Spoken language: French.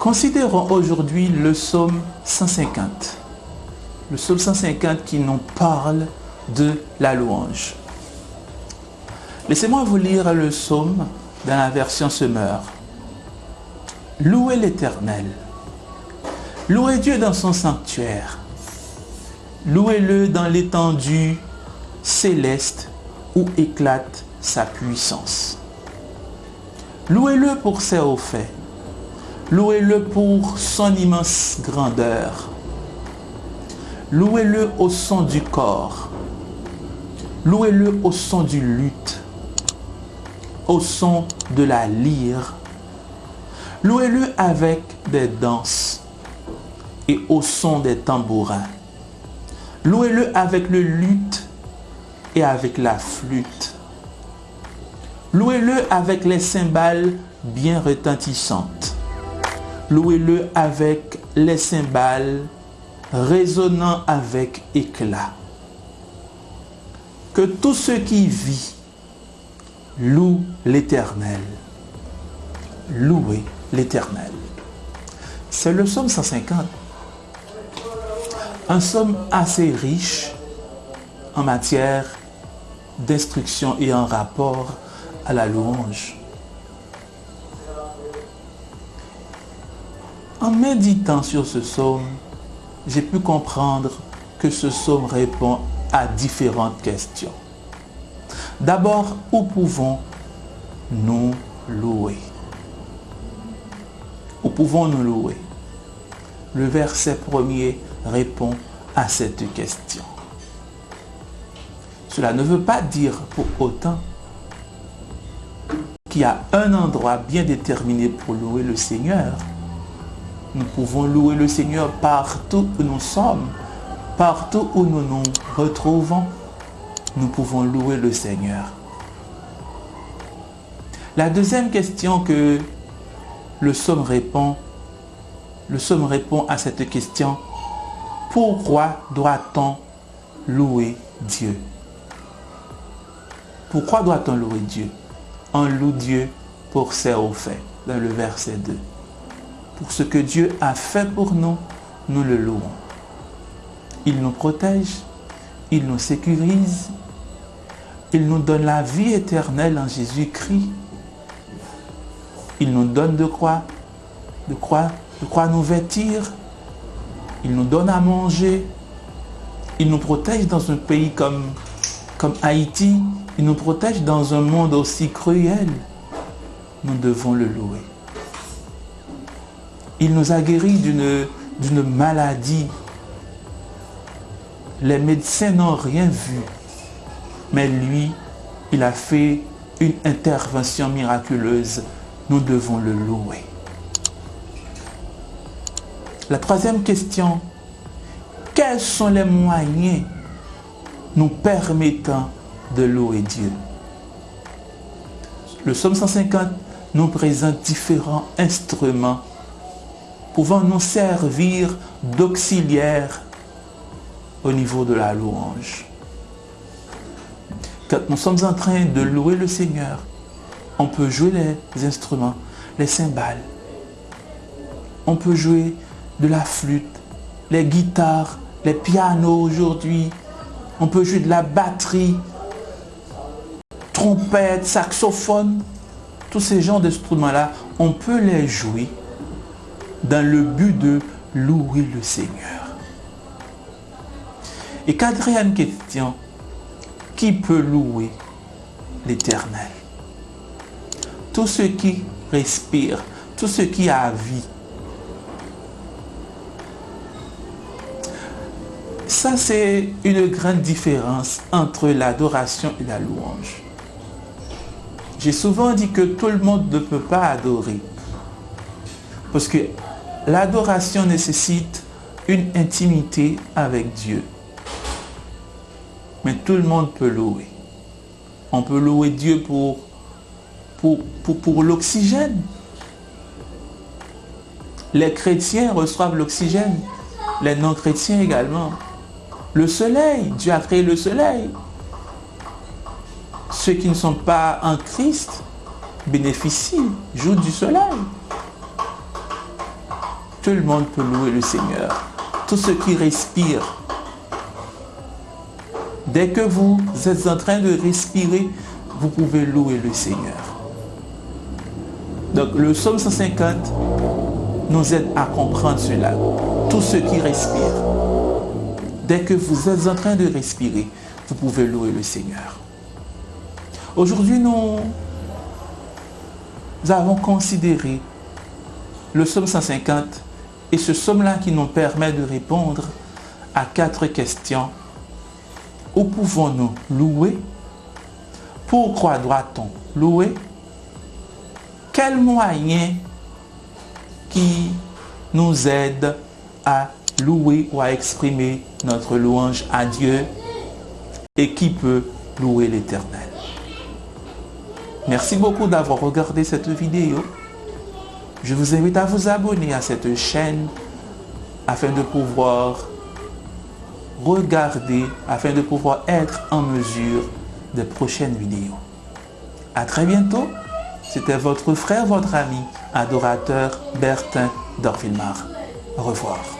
Considérons aujourd'hui le psaume 150. Le psaume 150 qui nous parle de la louange. Laissez-moi vous lire le psaume dans la version Semeur. Louez l'Éternel. Louez Dieu dans son sanctuaire. Louez-le dans l'étendue céleste où éclate sa puissance. Louez-le pour ses hauts faits. Louez-le pour son immense grandeur. Louez-le au son du corps. Louez-le au son du luth, au son de la lyre. Louez-le avec des danses et au son des tambourins. Louez-le avec le luth et avec la flûte. Louez-le avec les cymbales bien retentissantes. Louez-le avec les cymbales résonnant avec éclat. Que tout ce qui vit loue l'Éternel. Louez l'Éternel. C'est le psaume 150. Un psaume assez riche en matière d'instruction et en rapport à la louange. En méditant sur ce psaume, j'ai pu comprendre que ce psaume répond à différentes questions. D'abord, où pouvons-nous louer? Où pouvons-nous louer? Le verset premier répond à cette question. Cela ne veut pas dire pour autant qu'il y a un endroit bien déterminé pour louer le Seigneur. Nous pouvons louer le Seigneur partout où nous sommes, partout où nous nous retrouvons. Nous pouvons louer le Seigneur. La deuxième question que le Somme répond, le Somme répond à cette question, pourquoi doit-on louer Dieu? Pourquoi doit-on louer Dieu? On loue Dieu pour ses hauts faits, dans le verset 2 pour ce que Dieu a fait pour nous, nous le louons. Il nous protège, il nous sécurise, il nous donne la vie éternelle en Jésus-Christ. Il nous donne de quoi De quoi De quoi nous vêtir Il nous donne à manger. Il nous protège dans un pays comme, comme Haïti. Il nous protège dans un monde aussi cruel. Nous devons le louer. Il nous a guéris d'une maladie. Les médecins n'ont rien vu. Mais lui, il a fait une intervention miraculeuse. Nous devons le louer. La troisième question, quels sont les moyens nous permettant de louer Dieu? Le psaume 150 nous présente différents instruments pouvant nous servir d'auxiliaire au niveau de la louange. Quand nous sommes en train de louer le Seigneur, on peut jouer les instruments, les cymbales. On peut jouer de la flûte, les guitares, les pianos aujourd'hui. On peut jouer de la batterie, trompette, saxophone. Tous ces genres d'instruments-là, on peut les jouer dans le but de louer le Seigneur. Et quatrième question, qui peut louer l'Éternel? Tout ce qui respire, tout ce qui a vie. Ça, c'est une grande différence entre l'adoration et la louange. J'ai souvent dit que tout le monde ne peut pas adorer. Parce que L'adoration nécessite une intimité avec Dieu. Mais tout le monde peut louer. On peut louer Dieu pour, pour, pour, l'oxygène. Les chrétiens reçoivent l'oxygène. Les non-chrétiens également. Le soleil, Dieu a créé le soleil. Ceux qui ne sont pas en Christ bénéficient, jouent du soleil. Tout le monde peut louer le Seigneur. Tout ce qui respire. Dès que vous êtes en train de respirer, vous pouvez louer le Seigneur. Donc le psaume 150 nous aide à comprendre cela. Tout ce qui respire. Dès que vous êtes en train de respirer, vous pouvez louer le Seigneur. Aujourd'hui, nous, avons considéré le psaume 150 et ce psaume-là qui nous permet de répondre à quatre questions. Où pouvons-nous louer? Pourquoi doit-on louer? Quels moyens qui nous aident à louer ou à exprimer notre louange à Dieu? Et qui peut louer l'Éternel? Merci beaucoup d'avoir regardé cette vidéo. Je vous invite à vous abonner à cette chaîne afin de pouvoir regarder, afin de pouvoir être en mesure des prochaines vidéos. À très bientôt. C'était votre frère, votre ami, adorateur Bertin Dorfilmar. Au revoir.